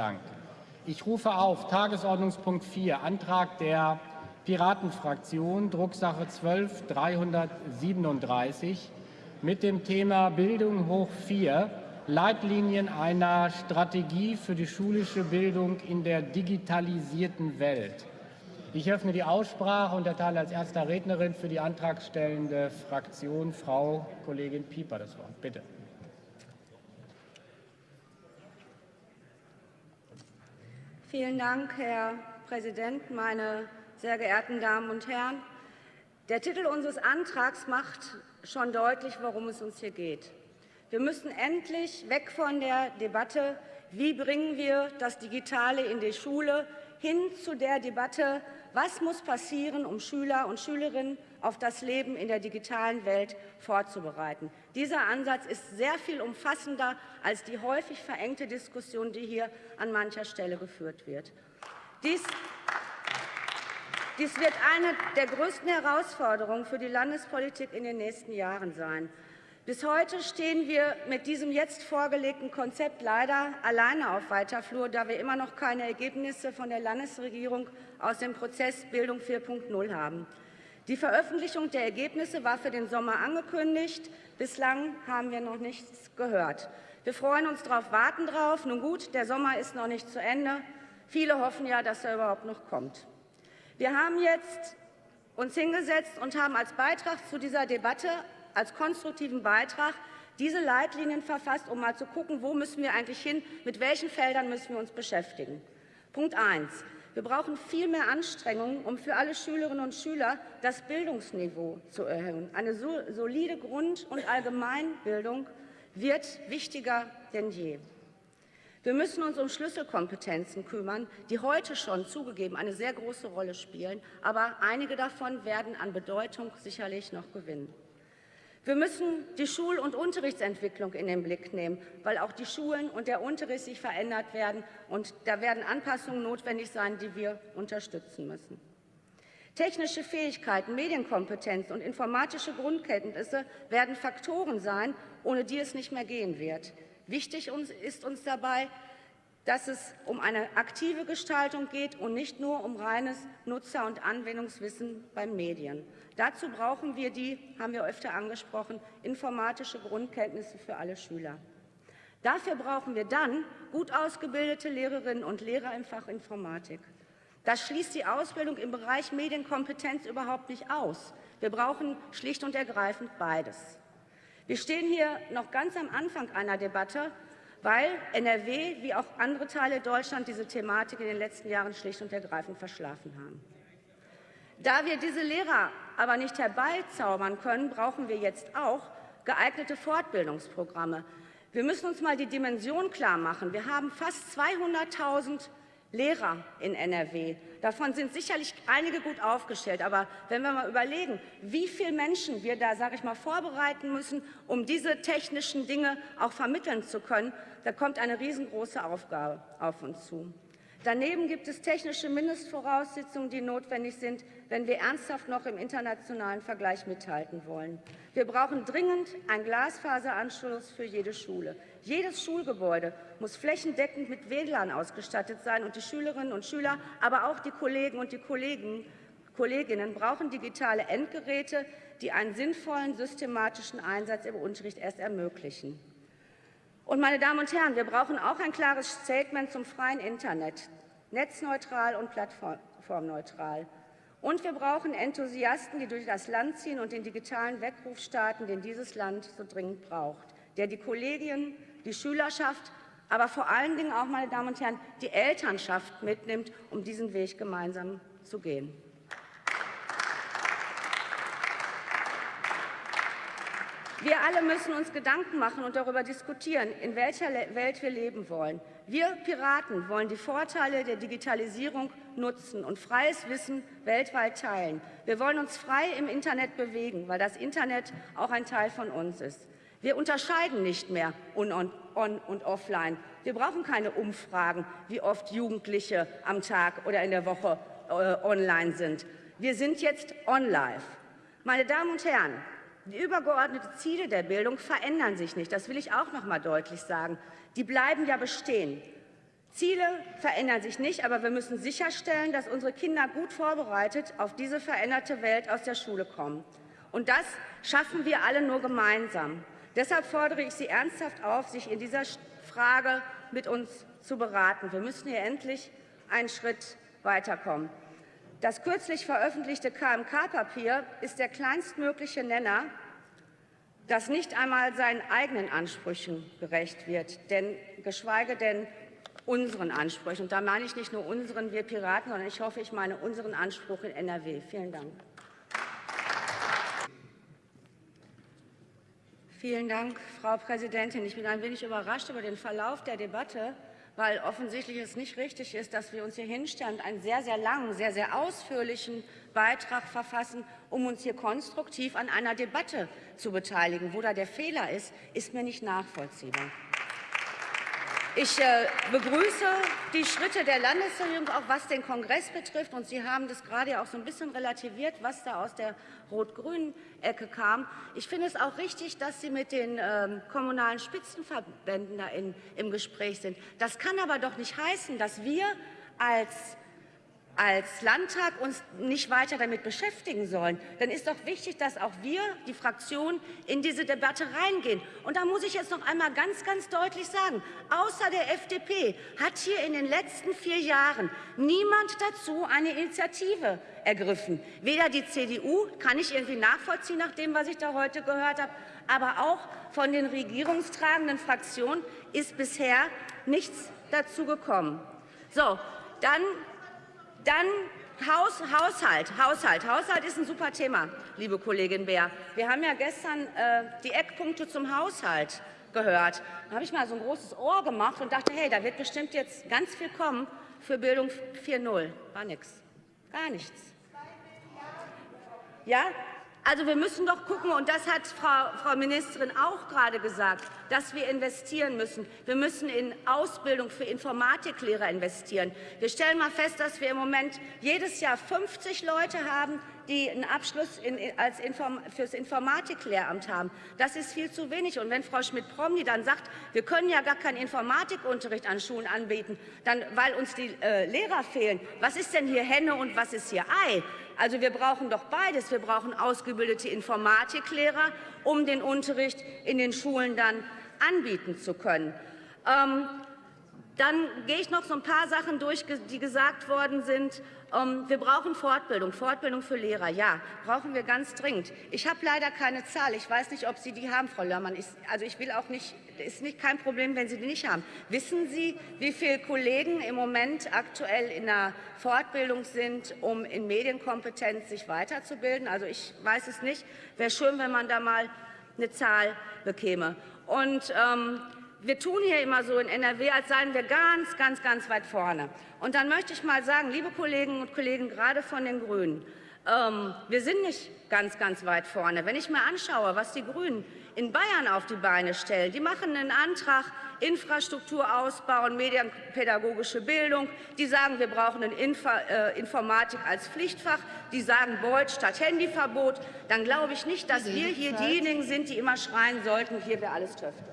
Dank. Ich rufe auf Tagesordnungspunkt 4, Antrag der Piratenfraktion, Drucksache 12 337 mit dem Thema Bildung hoch 4, Leitlinien einer Strategie für die schulische Bildung in der digitalisierten Welt. Ich öffne die Aussprache und erteile als erster Rednerin für die antragstellende Fraktion Frau Kollegin Pieper das Wort. Bitte. Vielen Dank, Herr Präsident, meine sehr geehrten Damen und Herren! Der Titel unseres Antrags macht schon deutlich, worum es uns hier geht. Wir müssen endlich weg von der Debatte, wie bringen wir das Digitale in die Schule, hin zu der Debatte, was muss passieren, um Schüler und Schülerinnen auf das Leben in der digitalen Welt vorzubereiten. Dieser Ansatz ist sehr viel umfassender als die häufig verengte Diskussion, die hier an mancher Stelle geführt wird. Dies dies wird eine der größten Herausforderungen für die Landespolitik in den nächsten Jahren sein. Bis heute stehen wir mit diesem jetzt vorgelegten Konzept leider alleine auf weiter Flur, da wir immer noch keine Ergebnisse von der Landesregierung aus dem Prozess Bildung 4.0 haben. Die Veröffentlichung der Ergebnisse war für den Sommer angekündigt. Bislang haben wir noch nichts gehört. Wir freuen uns darauf, warten darauf. Nun gut, der Sommer ist noch nicht zu Ende. Viele hoffen ja, dass er überhaupt noch kommt. Wir haben jetzt uns hingesetzt und haben als Beitrag zu dieser Debatte, als konstruktiven Beitrag, diese Leitlinien verfasst, um mal zu gucken, wo müssen wir eigentlich hin, mit welchen Feldern müssen wir uns beschäftigen. Punkt 1. Wir brauchen viel mehr Anstrengungen, um für alle Schülerinnen und Schüler das Bildungsniveau zu erhöhen. Eine solide Grund- und Allgemeinbildung wird wichtiger denn je. Wir müssen uns um Schlüsselkompetenzen kümmern, die heute schon zugegeben eine sehr große Rolle spielen, aber einige davon werden an Bedeutung sicherlich noch gewinnen. Wir müssen die Schul- und Unterrichtsentwicklung in den Blick nehmen, weil auch die Schulen und der Unterricht sich verändert werden, und da werden Anpassungen notwendig sein, die wir unterstützen müssen. Technische Fähigkeiten, Medienkompetenz und informatische Grundkenntnisse werden Faktoren sein, ohne die es nicht mehr gehen wird. Wichtig ist uns dabei, dass es um eine aktive Gestaltung geht und nicht nur um reines Nutzer- und Anwendungswissen beim Medien. Dazu brauchen wir die, haben wir öfter angesprochen, informatische Grundkenntnisse für alle Schüler. Dafür brauchen wir dann gut ausgebildete Lehrerinnen und Lehrer im Fach Informatik. Das schließt die Ausbildung im Bereich Medienkompetenz überhaupt nicht aus. Wir brauchen schlicht und ergreifend beides. Wir stehen hier noch ganz am Anfang einer Debatte, weil NRW wie auch andere Teile Deutschlands diese Thematik in den letzten Jahren schlicht und ergreifend verschlafen haben. Da wir diese Lehrer aber nicht herbeizaubern können, brauchen wir jetzt auch geeignete Fortbildungsprogramme. Wir müssen uns mal die Dimension klar machen. Wir haben fast 200.000 Lehrer in NRW. Davon sind sicherlich einige gut aufgestellt. Aber wenn wir mal überlegen, wie viele Menschen wir da, sage ich mal, vorbereiten müssen, um diese technischen Dinge auch vermitteln zu können, da kommt eine riesengroße Aufgabe auf uns zu. Daneben gibt es technische Mindestvoraussetzungen, die notwendig sind, wenn wir ernsthaft noch im internationalen Vergleich mithalten wollen. Wir brauchen dringend einen Glasfaseranschluss für jede Schule. Jedes Schulgebäude muss flächendeckend mit WLAN ausgestattet sein, und die Schülerinnen und Schüler, aber auch die Kollegen und die Kollegen, Kolleginnen brauchen digitale Endgeräte, die einen sinnvollen systematischen Einsatz im Unterricht erst ermöglichen. Und meine Damen und Herren, wir brauchen auch ein klares Statement zum freien Internet, netzneutral und plattformneutral. Und wir brauchen Enthusiasten, die durch das Land ziehen und den digitalen Weckruf starten, den dieses Land so dringend braucht, der die Kollegien, die Schülerschaft, aber vor allen Dingen auch, meine Damen und Herren, die Elternschaft mitnimmt, um diesen Weg gemeinsam zu gehen. Wir alle müssen uns Gedanken machen und darüber diskutieren, in welcher Welt wir leben wollen. Wir Piraten wollen die Vorteile der Digitalisierung nutzen und freies Wissen weltweit teilen. Wir wollen uns frei im Internet bewegen, weil das Internet auch ein Teil von uns ist. Wir unterscheiden nicht mehr on, und offline. Wir brauchen keine Umfragen, wie oft Jugendliche am Tag oder in der Woche äh, online sind. Wir sind jetzt on-live. Meine Damen und Herren, die übergeordneten Ziele der Bildung verändern sich nicht. Das will ich auch noch mal deutlich sagen. Die bleiben ja bestehen. Ziele verändern sich nicht, aber wir müssen sicherstellen, dass unsere Kinder gut vorbereitet auf diese veränderte Welt aus der Schule kommen. Und das schaffen wir alle nur gemeinsam. Deshalb fordere ich Sie ernsthaft auf, sich in dieser Frage mit uns zu beraten. Wir müssen hier endlich einen Schritt weiterkommen. Das kürzlich veröffentlichte KMK-Papier ist der kleinstmögliche Nenner, das nicht einmal seinen eigenen Ansprüchen gerecht wird, denn geschweige denn unseren Ansprüchen. Und da meine ich nicht nur unseren, wir Piraten, sondern ich hoffe, ich meine unseren Anspruch in NRW. Vielen Dank. Vielen Dank, Frau Präsidentin. Ich bin ein wenig überrascht über den Verlauf der Debatte, weil offensichtlich es nicht richtig ist, dass wir uns hier hinstellen und einen sehr, sehr langen, sehr, sehr ausführlichen Beitrag verfassen, um uns hier konstruktiv an einer Debatte zu beteiligen. Wo da der Fehler ist, ist mir nicht nachvollziehbar. Ich äh, begrüße die Schritte der Landesregierung, auch was den Kongress betrifft. Und Sie haben das gerade auch so ein bisschen relativiert, was da aus der rot-grünen Ecke kam. Ich finde es auch richtig, dass Sie mit den ähm, kommunalen Spitzenverbänden da in, im Gespräch sind. Das kann aber doch nicht heißen, dass wir als als Landtag uns nicht weiter damit beschäftigen sollen, dann ist doch wichtig, dass auch wir, die Fraktion, in diese Debatte reingehen. Und da muss ich jetzt noch einmal ganz, ganz deutlich sagen, außer der FDP hat hier in den letzten vier Jahren niemand dazu eine Initiative ergriffen. Weder die CDU, kann ich irgendwie nachvollziehen nach dem, was ich da heute gehört habe, aber auch von den regierungstragenden Fraktionen ist bisher nichts dazu gekommen. So, dann dann Haus, Haushalt, Haushalt. Haushalt ist ein super Thema, liebe Kollegin Beer. Wir haben ja gestern äh, die Eckpunkte zum Haushalt gehört. Da habe ich mal so ein großes Ohr gemacht und dachte, hey, da wird bestimmt jetzt ganz viel kommen für Bildung 4.0. War nichts. Gar nichts. Ja, also wir müssen doch gucken, und das hat Frau, Frau Ministerin auch gerade gesagt, dass wir investieren müssen. Wir müssen in Ausbildung für Informatiklehrer investieren. Wir stellen mal fest, dass wir im Moment jedes Jahr 50 Leute haben, die einen Abschluss in, als Inform, fürs Informatiklehramt haben. Das ist viel zu wenig. Und wenn Frau Schmidt-Promny dann sagt, wir können ja gar keinen Informatikunterricht an Schulen anbieten, dann, weil uns die äh, Lehrer fehlen, was ist denn hier Henne und was ist hier Ei? Also wir brauchen doch beides. Wir brauchen ausgebildete Informatiklehrer, um den Unterricht in den Schulen dann anbieten zu können. Ähm, dann gehe ich noch so ein paar Sachen durch, die gesagt worden sind. Ähm, wir brauchen Fortbildung, Fortbildung für Lehrer. Ja, brauchen wir ganz dringend. Ich habe leider keine Zahl. Ich weiß nicht, ob Sie die haben, Frau Lörmann. Ich, also ich will auch nicht, ist nicht kein Problem, wenn Sie die nicht haben. Wissen Sie, wie viele Kollegen im Moment aktuell in der Fortbildung sind, um in Medienkompetenz sich weiterzubilden? Also ich weiß es nicht. Wäre schön, wenn man da mal eine Zahl bekäme. Und ähm, wir tun hier immer so in NRW, als seien wir ganz, ganz, ganz weit vorne. Und dann möchte ich mal sagen, liebe Kolleginnen und Kollegen, gerade von den Grünen, ähm, wir sind nicht ganz, ganz weit vorne. Wenn ich mir anschaue, was die Grünen in Bayern auf die Beine stellen, die machen einen Antrag, Infrastruktur ausbauen, medienpädagogische Bildung. Die sagen, wir brauchen eine Infa äh, Informatik als Pflichtfach. Die sagen Beut statt Handyverbot. Dann glaube ich nicht, dass wir hier diejenigen sind, die immer schreien sollten, hier wäre alles töfte.